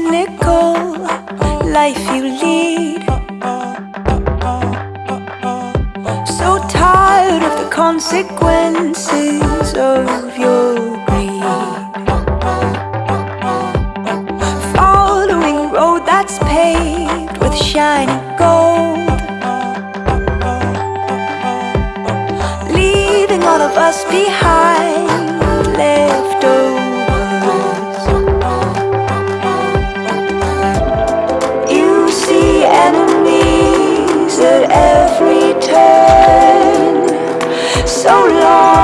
cynical life you lead. So tired of the consequences of your greed. Following a road that's paved with shiny gold. Leaving all of us behind at every turn. So long.